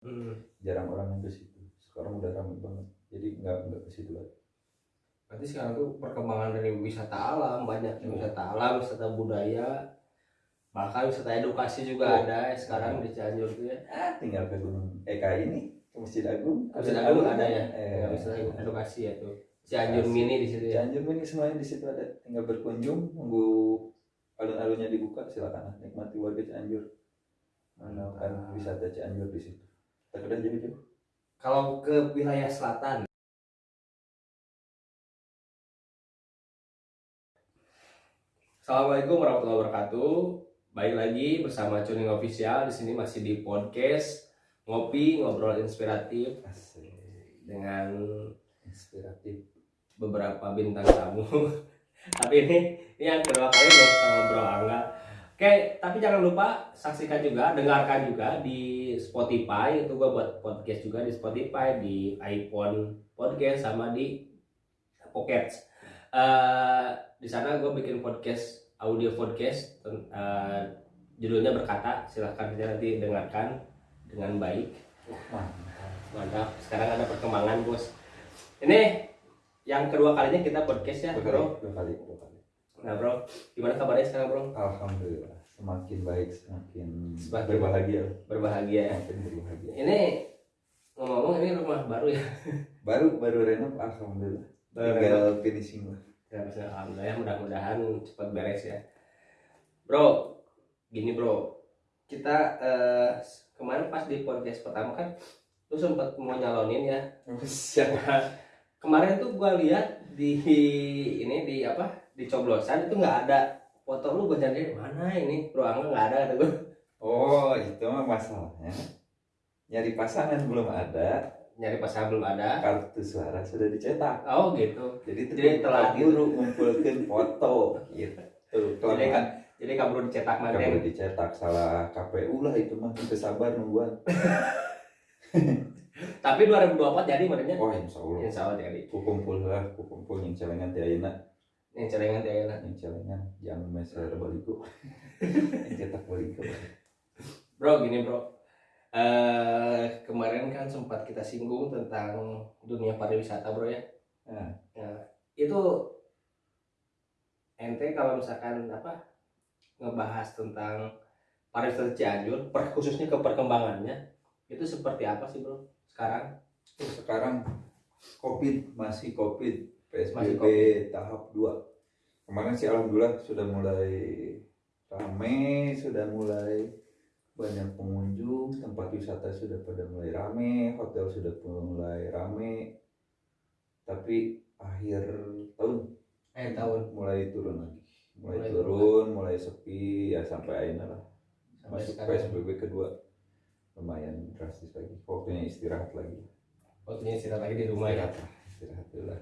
Hmm. jarang orang yang ke situ sekarang udah ramai banget jadi nggak nggak ke situ lagi Berarti sekarang tuh perkembangan dari wisata alam banyak wisata alam, wisata budaya, bahkan wisata edukasi juga Oh. ada sekarang di Cianjur tuh ya. ah tinggal ke gunung Eka ini ke Masjid Agung Masjid Agung ada ya, eh, ya wisata edukasi ya tuh. Cianjur mini di situ ya. Cianjur ini semuanya di situ ada tinggal berkunjung nunggu alun-alunnya dibuka silakan nikmati warga Cianjur Mantap. wisata Cianjur di situ tak udah jauh-jauh Kalau ke wilayah selatan, Assalamualaikum warahmatullahi wabarakatuh. Baik lagi bersama Cuning Official di sini masih di podcast ngopi ngobrol inspiratif asik dengan inspiratif beberapa bintang tamu. tapi ini ini yang kedua kali nih sama Bro Angga. Oke, tapi jangan lupa saksikan juga, dengarkan juga di Spotify. Itu gua buat podcast juga di Spotify, di iPhone podcast sama di Pocket. Eh, di sana gue bikin podcast audio podcast eh, judulnya berkata. Silahkan aja nanti dengarkan dengan baik. Mantap. Mantap sekarang ada perkembangan bos. Ini yang kedua kalinya kita podcast ya bro. dua kali dua kali nah bro gimana kabarnya sekarang bro? Alhamdulillah semakin baik semakin Semakin berbahagia. berbahagia. Ya semakin berbahagia. Ini ngomong-ngomong ini rumah baru ya? Baru baru renov alhamdulillah. Baru tinggal finishing lah. Ya, alhamdulillah mudah-mudahan cepat beres ya. Bro, gini bro, kita eh, kemarin pas di podcast pertama kan lu sempat mau nyalonin ya. Kemarin tuh gua lihat di ini di apa di coblosan itu nggak ada. Foto lu gua jadi mana ini? Bro Angga nggak ada kata gua. oh itu mah masalahnya. Nyari pasangan belum ada. Nyari pasangan belum ada. kartu suara sudah dicetak. Oh gitu. jadi Jadi telat. buru ngumpulkan foto gitu. Jadi kan jadi kabur dicetak manten. boleh dicetak. Salah KPU lah itu mah. Kita sabar nungguan. Tapi 2024 jadi mantennya. oh insya Allah. Insya Allah jadi. ku kumpul lah ku kumpul yang celengan ti ayeuna Yang celengan ya yang celengan yang meser baliku yang cetak baliku Bro, gini bro. eh kemarin kan sempat kita singgung tentang dunia pariwisata bro ya. Nah. Ya, itu ente kalau misalkan apa ngebahas tentang pariwisata Cianjur, per, khususnya ke perkembangannya, itu seperti apa sih bro sekarang? Sekarang COVID masih COVID PSBB tahap 2 kemarin sih alhamdulillah sudah mulai rame sudah mulai banyak pengunjung tempat wisata sudah pada mulai rame hotel sudah mulai rame. Tapi akhir tahun Eh tahun. mulai turun lagi. Mulai, Mulai turun mulai sepi ya sampai akhirnya lah. Sampai masuk sekarang. PSBB kedua. Lumayan drastis lagi. Waktunya istirahat lagi. Waktunya istirahat lagi di rumah ya. istirahat lah istirahat dulu lah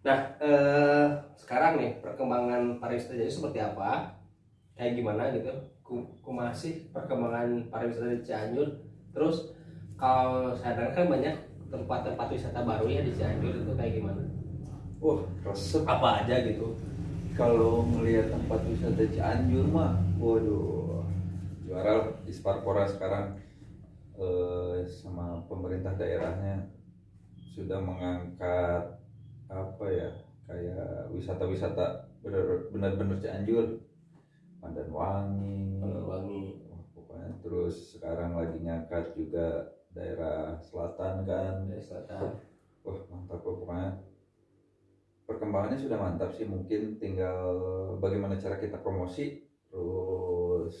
Nah, eh, sekarang nih perkembangan pariwisata jadi seperti apa? Kayak gimana gitu? Ku, ku masih perkembangan pariwisata di Cianjur. Terus kalau saya dengar kan banyak tempat-tempat wisata baru ya di Cianjur itu kayak gimana? wah resep Apa aja gitu? kalau melihat tempat wisata Cianjur mah waduh juara lah di Sparpora sekarang eh, sama pemerintah daerahnya sudah mengangkat apa ya kayak wisata-wisata benar-benar Cianjur Pandan Wangi Wangi. Pokoknya terus sekarang lagi ngangkat juga daerah selatan kan Dari selatan. Wah mantap kok pokoknya perkembangannya sudah mantap sih mungkin tinggal bagaimana cara kita promosi terus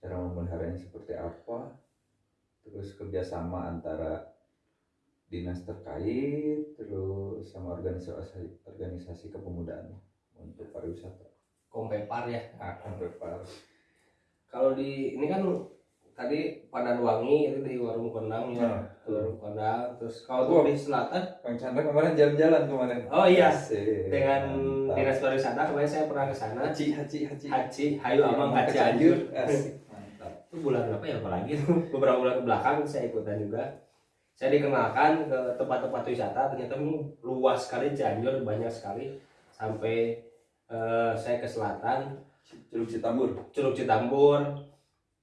cara memeliharanya seperti apa terus kerjasama antara dinas terkait terus sama organisasi organisasi kepemudaan untuk pariwisata. Kompepar ya. akan prepar Kalau di ini kan tadi Pandan Wangi itu di Warung Kondang ya. Nah. Warung Kondang. Terus kalau untuk di selatan, Kang Chandra kemarin jalan-jalan kemarin. Oh iya. Asik, dengan mantap. dinas pariwisata kemarin saya pernah ke sana. Haji haji haji. Haji Hayu Cianjur Asik, mantap. Itu bulan apa ya apalagi tuh beberapa bulan ke belakang saya ikutan juga saya dikenalkan ke tempat-tempat wisata ternyata luas sekali Cianjur banyak sekali. Sampai eh, saya ke selatan. Curug Citambur. Curug Citambur.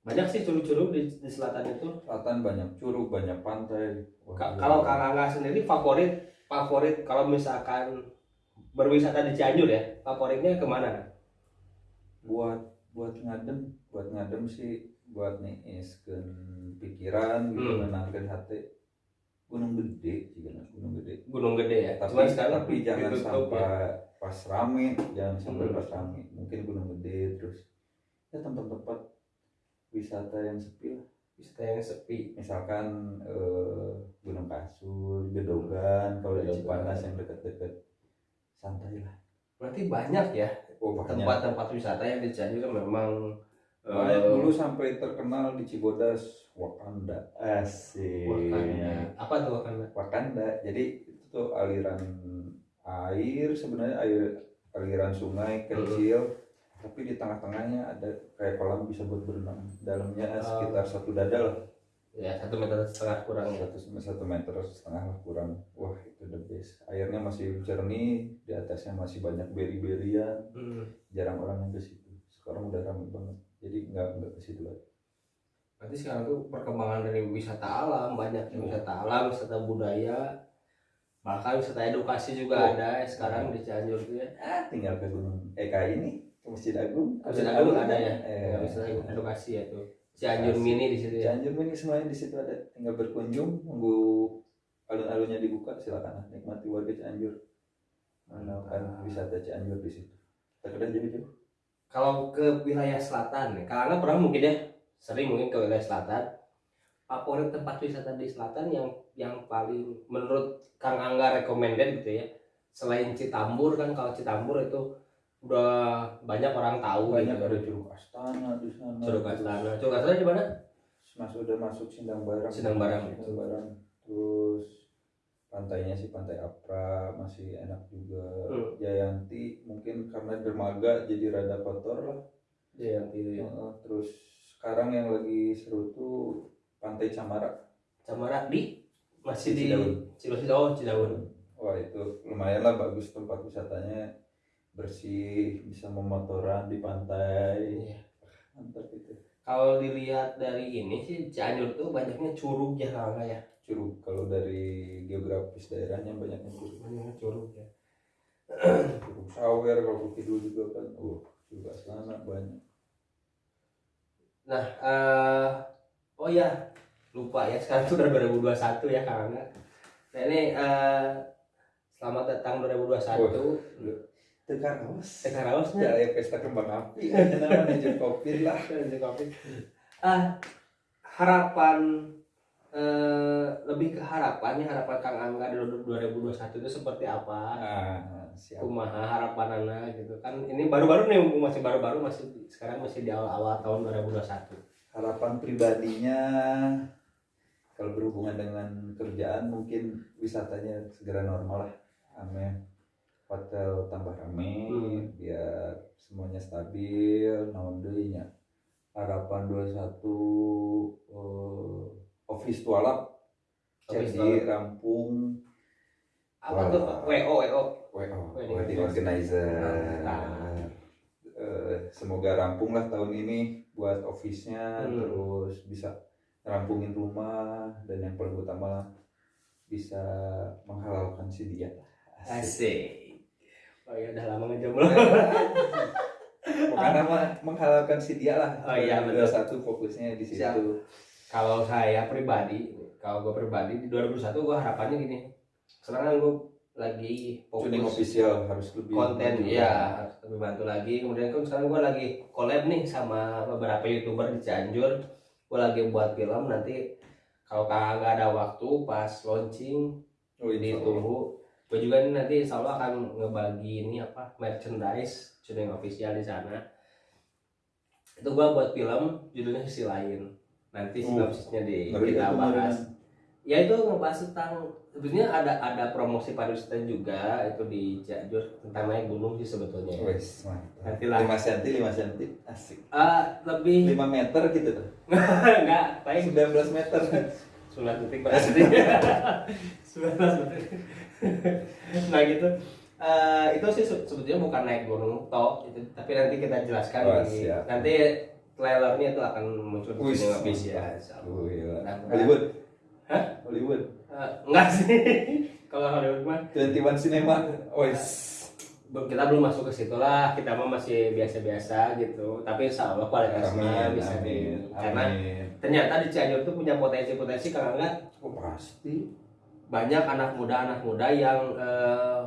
Banyak sih curug-curug di, di selatan itu. Selatan banyak curug banyak pantai. Ka- kalau Kang Angga sendiri favorit favorit kalau misalkan berwisata di Cianjur ya favoritnya ke mana buat buat ngadem buat ngadem sih buat niiskeun pikiran gitu Hmm. menenangkan hati gunung gede sih kan gunung gede. Gunung Gede ya tapi Cuman sekarang tapi jangan ditutup sampai ya. pas rame jangan sampai Hmm. pas rame. Mungkin gunung gede terus ya tempat-tempat wisata yang sepi lah. Wisata yang sepi. Misalkan eh, gunung kasur gedogan kalau di. Cipanas yang dekat-dekat santai lah. Berarti banyak ya oh tempat-tempat wisata yang di Cianjur memang Banyak eh, dulu sampai terkenal di Cibodas Wakanda. Asik. Wakanda. apa tuh Wakanda? Wakanda. Jadi itu tuh aliran air sebenarnya air aliran sungai kecil. Tapi di tengah-tengahnya ada kayak kolam bisa buat berenang. Dalamnya Oh. sekitar satu dada lah. Ya satu meter setengah kurang ya? Satu satu meter setengah lah kurang. Wah itu the best. Airnya masih jernih di atasnya masih banyak beri-berian. Hmm. jarang orang yang ke situ. Sekarang udah ramai banget. Jadi nggak nggak ke situ lagi Berarti sekarang tuh perkembangan dari wisata alam banyak Hmm. wisata alam, wisata budaya, bahkan wisata edukasi juga Oh. ada ya sekarang di Cianjur tuh ya. ah tinggal ke gunung Eka ini ke Masjid Agung Masjid Agung ada ya, eh, ya wisata edukasi ya tuh. Cianjur mini di situ ya. Cianjur ini semuanya di situ ada tinggal berkunjung nunggu alun-alunnya dibuka silakan nikmati warga Cianjur melakukan Mantap. wisata Cianjur di situ terkadang jauh-jauh Kalau ke wilayah selatan nih, karena pernah mungkin ya sering mungkin ke wilayah selatan. Favorit tempat wisata di selatan yang yang paling menurut Kang Angga recommended gitu ya. Selain Citambur kan kalau Citambur itu udah banyak orang tahu banyak gitu. ada Curug Astana di sana Curug Astana. Curug Astana di mana? masuk udah masuk Sindang Barang Sindang Barang. Sindang Barang terus pantainya sih pantai Apra masih enak juga Hmm. Jayanti mungkin karena dermaga jadi rada kotor lah Ya, yang itu ya. Terus sekarang yang lagi seru tuh pantai Camara Camara di masih di Cidaun. Cidaun. Oh, Cidaun. wah itu lumayan lah bagus tempat wisatanya bersih bisa memotoran di pantai Iya. mantap itu Kalau dilihat dari ini sih Cianjur tuh banyaknya curug ya kalau ya. curug kalau dari geografis daerahnya banyaknya curug Banyaknya curug ya. curug sawer kalau kidul juga kan uh curug Astana banyak Nah, eh oh ya lupa ya sekarang tuh udah 2021 ya Kang Angga. Nah ini eh selamat datang 2021. Tegar Raos Sekaraosnya ya pesta kembang api namanya manajer kopi lah Ah, harapan eh, lebih ke harapannya harapan Kang Angga di 2021 itu seperti apa? nah siap. Kumaha harapan anak gitu. Kan ini baru-baru nih masih baru-baru masih sekarang masih di awal-awal tahun 2021 harapan pribadinya kalau berhubungan dengan kerjaan mungkin wisatanya segera normal lah. Amin. Hotel tambah rame Hmm. biar semuanya stabil naon deui harapan 21 eh, office tualap jadi rampung. Apa tuh? WO WO WO Wedding organizer. Mantap. Eh, semoga rampung lah tahun ini buat office-nya Hmm. terus bisa rampungin rumah dan yang paling utama bisa menghalalkan si dia. Asik. Asik oh ya udah lama ngejomblo pokoknya mah menghalalkan si dia lah. Oh iya, betul. satu fokusnya di situ. Siap. Kalau saya pribadi kalau gue pribadi di 2021 gue harapannya gini. Sekarang kan gue lagi tuning fokus official harus lebih konten ya harus lebih bantu lagi. Kemudian kan sekarang gue lagi collab nih sama beberapa youtuber di Cianjur. Gue lagi buat film nanti kalau kagak ada waktu pas launching oh, insya Allah. ditunggu. Gue juga nih nanti insya Allah akan ngebagi ini apa merchandise tuning official di sana. Itu gue buat film judulnya sisi lain nanti Oh, sinopsisnya di Ngeri kita bahas. ya itu ngebahas tentang sebetulnya ada ada promosi pariwisata juga itu di Cianjur tentang naik gunung sih sebetulnya. Ya. Wes. Nanti lah. 5 cm 5 cm asik. Ah, lebih 5 meter gitu. Tuh enggak paling 19 meter. 9 detik berarti 19 detik. Nah gitu. Eh, itu sih se- sebetulnya bukan naik gunung toh itu tapi nanti kita jelaskan Oh, di siap. nanti trailernya itu akan muncul di Cinema Bis ya. Oh iya. Mudah-mudahan. Hollywood. Hah? Hollywood. Eh, enggak sih. Kalau Hollywood mah 21 Cinema. Wes. kita belum masuk ke situ lah. Kita mah masih biasa-biasa gitu. Tapi insya Allah kualitasnya bisa di karena Amin. ternyata di Cianjur tuh punya potensi-potensi kalau enggak Oh pasti. banyak anak muda anak muda yang eh,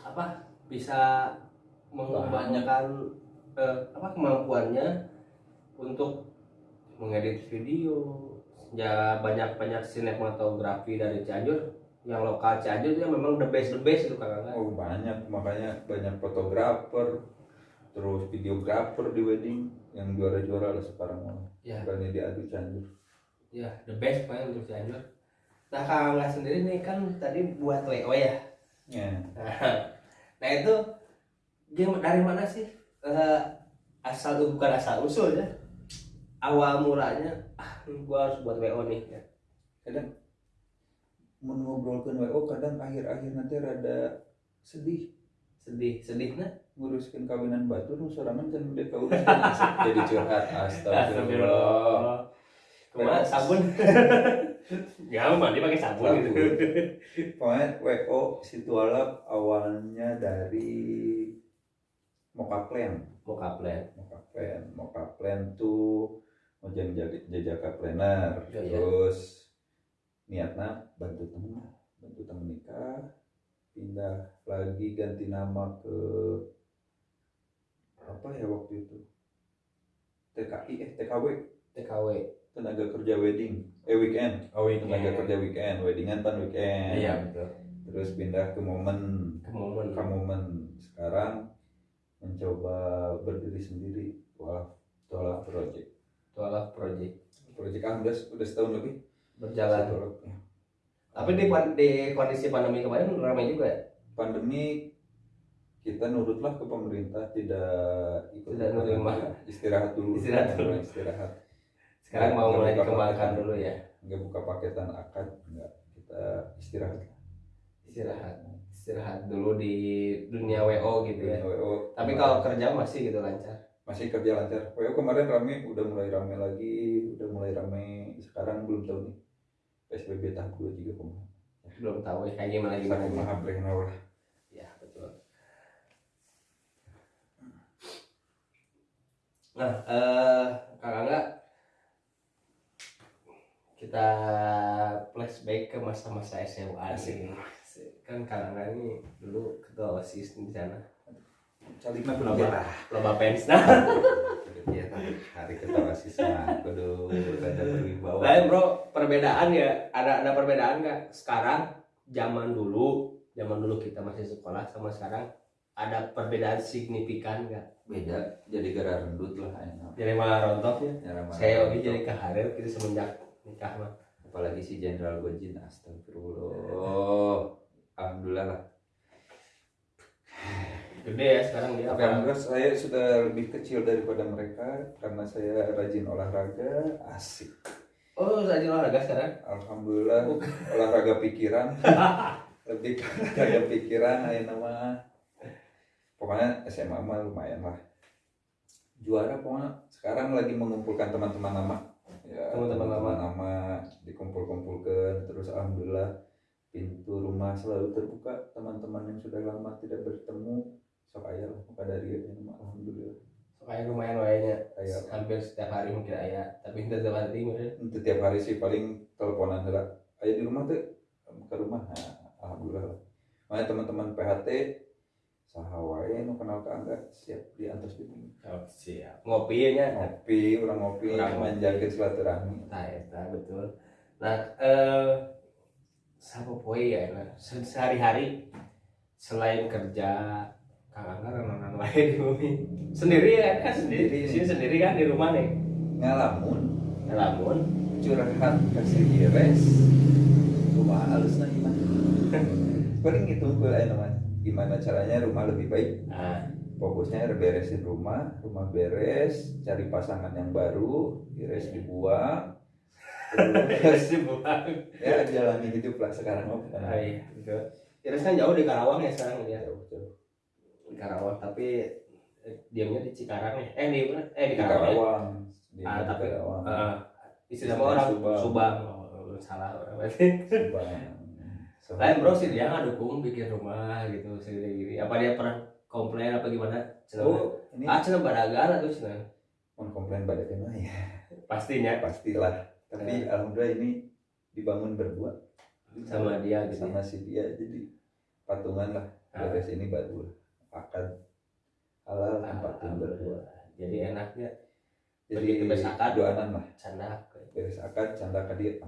apa bisa mengembangkan eh, apa kemampuannya untuk mengedit video. Ya banyak banyak sinematografi dari Cianjur. Yang lokal Cianjur itu memang the best the best itu kan Oh banyak. Makanya banyak fotografer terus videografer di wedding yang juara-juara lah sekarang. Mah. ya. Berani diadu Cianjur. ya the best pokoknya untuk Cianjur. Nah kalau nggak sendiri nih kan tadi buat WO ya? Ya. nah itu game dari mana sih? Eh, asal bukan asal usul ya awal mulanya ah gua harus buat wo nih ya. Mengobrolkan WO kadang akhir-akhir nanti rada sedih. Sedih sedih nah nguruskan kawinan batu nu sorangan can udah kauruskan jadi curhat. Astagfirullah. Ke mana? Sabun? Ya mandi pakai sabun gitu. Pokoknya WO situalap awalnya dari Mokaplen. Mau plan Mokaplen. Mokaplen tuh mau jadi jajaka planner. Iya. terus niatnya bantu temen bantu temen nikah pindah lagi ganti nama ke apa ya waktu itu? TKI eh TKW TKW tenaga kerja wedding. Eh weekend. Oh tenaga kerja weekend. Weddingan pan weekend. Iya betul. Terus pindah ke momen. Ke momen. Ke momen. Sekarang mencoba berdiri sendiri. Wah tolak project tolak project. Project ah udah udah setahun lebih. Berjalan. Tolak, ya. tapi di, di kondisi pandemi kemarin ramai juga ya? Pandemi kita nurutlah ke pemerintah tidak ikut Tidak menerima. istirahat dulu. Istirahat dulu. istirahat sekarang mau mulai dikembangkan dulu ya? Nggak buka paketan akad nggak. Kita istirahat. Istirahat. Istirahat dulu di dunia WO gitu ya? WO tapi kalau kerja masih gitu lancar masih kerja lancar. WO kemarin rame udah mulai rame lagi udah mulai rame. Sekarang belum tahu nih PSBB tahap 2 juga kemarin belum tahu ya kayak gimana gimana maha brehna lah ya betul. Nah eh kakak enggak kita flashback ke masa-masa SMA sih kan kakak ini dulu ketua osis di sana Calina Loba, belum loba pens. Nah. Ya hari ketawa siswa kudu rada berwibawa lain bro perbedaan ya ada ada perbedaan nggak? Sekarang zaman dulu zaman dulu kita masih sekolah sama sekarang ada perbedaan signifikan nggak? Beda jadi gara rendut lah enak jadi malah Nyara mana saya lagi jadi kaharir gitu semenjak nikah mah. Apalagi si Jenderal Gojin astagfirullah. Alhamdulillah lah gede ya sekarang dia. Tapi alhamdulillah saya sudah lebih kecil daripada mereka karena saya rajin olahraga asik. Oh rajin olahraga sekarang? Alhamdulillah olahraga pikiran. Lebih olahraga pikiran ayo nama. Pokoknya SMA mah lumayan lah. Juara pokoknya. Sekarang lagi mengumpulkan teman-teman lama. Ya Teman-teman lama. lama dikumpul-kumpulkan terus alhamdulillah pintu rumah selalu terbuka. Teman-teman yang sudah lama tidak bertemu sok itu nama alhamdulillah. Kayak lumayan wayanya kayak hampir setiap hari mungkin ayah tapi tidak setiap hari itu tiap hari sih paling teleponan lah. Ayo di rumah tuh ke rumah nah, alhamdulillah lah. Makanya teman-teman PHT sahawae nu kenal ke angga siap diantos di bumi oh, siap. Ngopi nya? Ngopi orang ngopi Orang menjaga silaturahmi. Nah eta betul. Nah eh sama poe ya nah, se- sehari-hari selain kerja kakak kan nonton lain di bumi. Sendiri ya kan? Sendiri. Di sini sendiri kan di rumah nih. Ngalamun ngelamun. Curhat kasih ires rumah halus nah gimana? Paling gitu gue nama gimana caranya rumah lebih baik? Nah fokusnya beresin rumah rumah beres cari pasangan yang baru ires dibuang. Terus dibuang. Ya jalani hidup lah sekarang oh ah, iya Iris kan jauh di Karawang ya sekarang dia jauh jauh di Karawang tapi eh, diamnya di Cikarang ya eh di mana eh di di Karawang ya? Di Ah, tapi- Karawang. Heeh. istilah Istilahnya orang Subang. subang, Oh, salah orang berarti. Subang. Lain bro sih dia ngadukung bikin rumah gitu segini gini apa dia pernah komplain apa gimana Cenah. Oh, ini ah cina badagar atau cina mau komplain pada tema ya pastinya pastilah. Tapi alhamdulillah ini dibangun berdua sama dia gitu sama si dia jadi patungan lah. Ah. Beres ini berdua. Akad halal tempatin berdua. jadi enaknya Jadi akad. duaanan lah. canda Beres akad canda ka dia.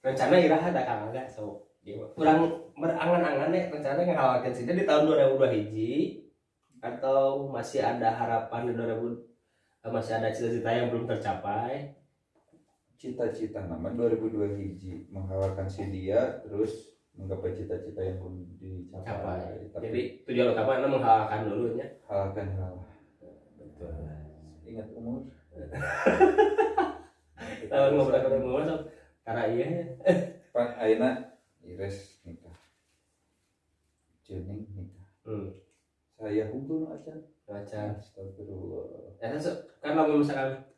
rencana iraha ada kang agak so kurang berangan-angan ya rencana ngalawatin sih di tahun 2002 hiji atau masih ada harapan di 2000 eh, masih ada cita-cita yang belum tercapai Cita-cita nama 2002 hiji menghalalkan si dia terus menggapai cita-cita yang belum dicapai. Capai. Tapi jadi tujuan utama adalah menghalalkan dulu ya halalkan halal. betul Ingat umur. tahun ngobrol ngobrol so karena iya Pak Aina Ires nikah. Jening nikah. hmm. Saya hukum acan. Macan. Astagfirullah. Ya, kan, kan kalau misalkan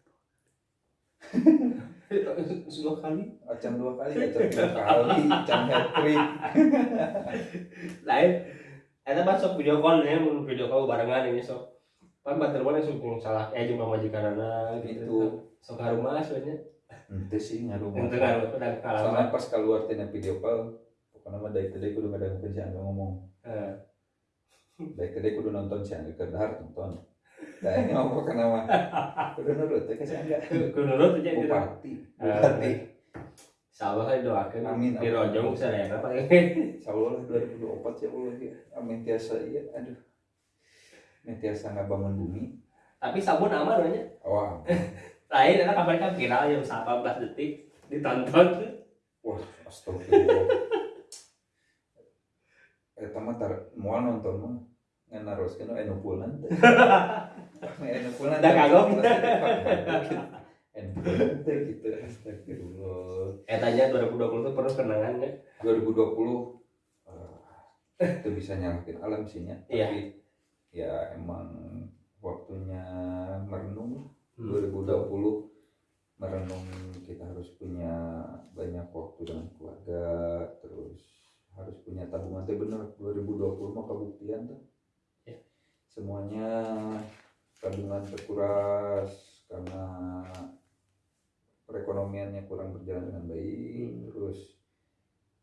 dua kali Acan dua kali, acan tiga kali, acan hat trick. lain eta mah sok video call nya mun video call barengan ini sok pan banter mana sok salah eh jeung pamajikanana gitu Itu. sok rumah soalnya Ente sih ngaruh. itu kan udah Soalnya pas keluar tina video call, pokoknya mah dari tadi kudu kadang Angga ngomong. Dari tadi kudu nonton si Angga kedahar nonton. Nah ini mau pokoknya mah kudu nurut ya si Angga. kudu nurut aja gitu Bupati, Eh, bupati. insyaallah kan doakeun Amin, di amin. rojong sarayana paling Insya Allah lah 2024 ya Allah ya. Amin tiasa iya. Aduh. Amin tiasa nggak bangun bumi. tapi sabun aman aja Wah, lain ada kabar kan viral yang 18 detik ditonton wah, astagfirullah. Eta mah tar moal nonton mah ngan naroskeun anu pulan teh. Anu pulan. Dah kagok. Anu pulan teh gitu astagfirullah. eh tanya 2020 tuh penuh kenangannya 2020 eh, itu bisa nyalakin alam sih. Iya. Tapi ya emang waktunya merenung. Hmm. 2020 merenung kita harus punya banyak waktu dengan keluarga terus harus punya tabungan teh bener 2020 mah kebuktian tuh Ya. Semuanya tabungan terkuras karena perekonomiannya kurang berjalan dengan baik Hmm. terus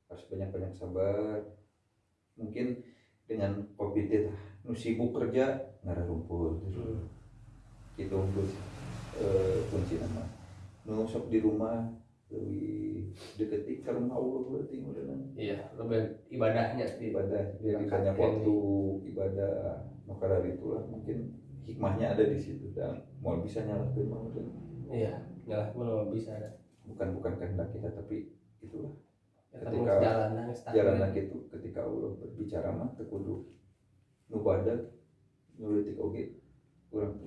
harus banyak-banyak sabar mungkin dengan covid itu nu sibuk kerja nggak rumput Hmm. gitu untuk eh, kunci nama nu sok di rumah lebih deketi ke rumah Allah berarti udah iya lebih ibadahnya. Ibadah jadi banyak waktu ibadah maka dari itulah mungkin hikmahnya ada di situ dan mau bisa nyalakan mau iya nyalah pun nggak bisa ada. Bukan bukan kehendak kita tapi itulah. Ya, Ketika jalanan start jalan itu ketika Allah berbicara mah tekudu nu badak nyulitik oge kurang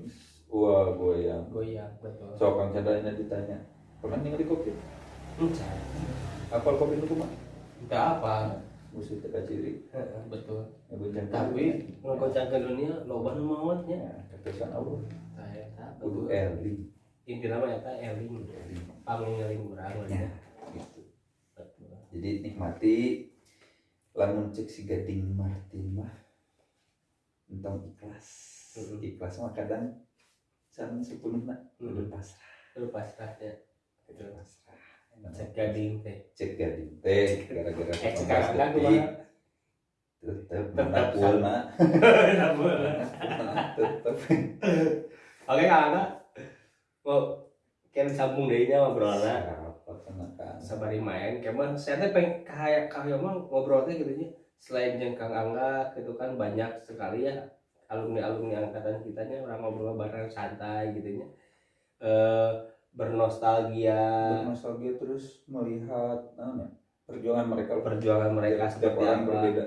wah goyang. Goyang betul. So kang Chandra ini ditanya pernah ningali covid Enggak. apal covid itu mah Enggak apa. Musuh teka ciri. Betul. Ya goncang tapi ngekocak ke dunia loba nu mautnya ya keputusan Allah. Saya tak kudu early inti nama ya tak eling pangeling kurang ya lah gitu. Betul. Jadi nikmati lamun cek si gading Martin mah. Entong ikhlas. Ikhlas mah kadang sareng sepenuhna kudu Hmm. pasrah. Itu pasrahnya itu pasrah cek gading teh. Cek gading teh gara-gara eh 18 sekarang kan tetep Tetep mana pulna tetep. Oke kak Angga mau kan sambung deh nya ngobrolnya sabari main ke mana saya teh pengen kayak kayak mah ngobrol teh gitu nya. Selain jeung Kang Angga gitu kan banyak sekali ya alumni alumni angkatan kitanya orang ngobrol bareng santai gitu nya. Eh bernostalgia. Bernostalgia terus melihat namanya perjuangan mereka. Perjuangan mereka setiap orang apa. berbeda.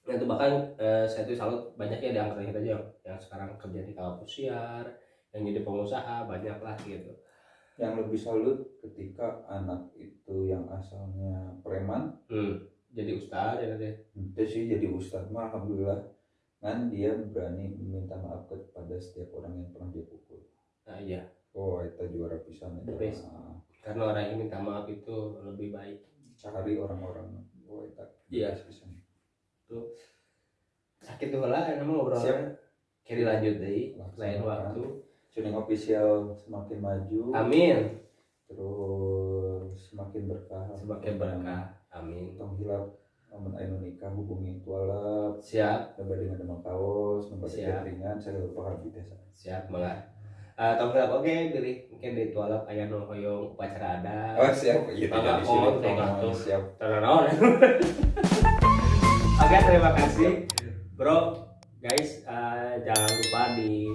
Nah, itu bahkan eh, saya tuh salut banyak ya di angkatan kita aja yang, sekarang kerja di kampus siar yang jadi pengusaha banyak lah gitu. Yang lebih salut ketika anak itu yang asalnya preman. Hmm. jadi ustad ya deh itu sih jadi ustadz mah alhamdulillah kan dia berani meminta maaf kepada setiap orang yang pernah dia pukul. Nah, iya oh itu juara pisan The best. karena orang yang minta maaf itu lebih baik. Cari orang-orang. Oh itu Iya. pisan. Sakit tuh lah emang ngobrol. Siap. kiri lanjut deh lain waktu. Tuning official semakin maju. Amin. Terus semakin berkah. Semakin berkah. Amin. Tong hilap namun anu nikah hubungi tualap siap. Nambah dengan demam kaos nambah Siap. ringan saya lupa harus desa siap banget uh, tong gelap oke pilih mungkin di tualap aya nu hoyong upacara ada oh siap. Iya tidak di sini. Oh, siap. Tanaon. Oke, terima kasih, bro. Guys, eh, jangan lupa di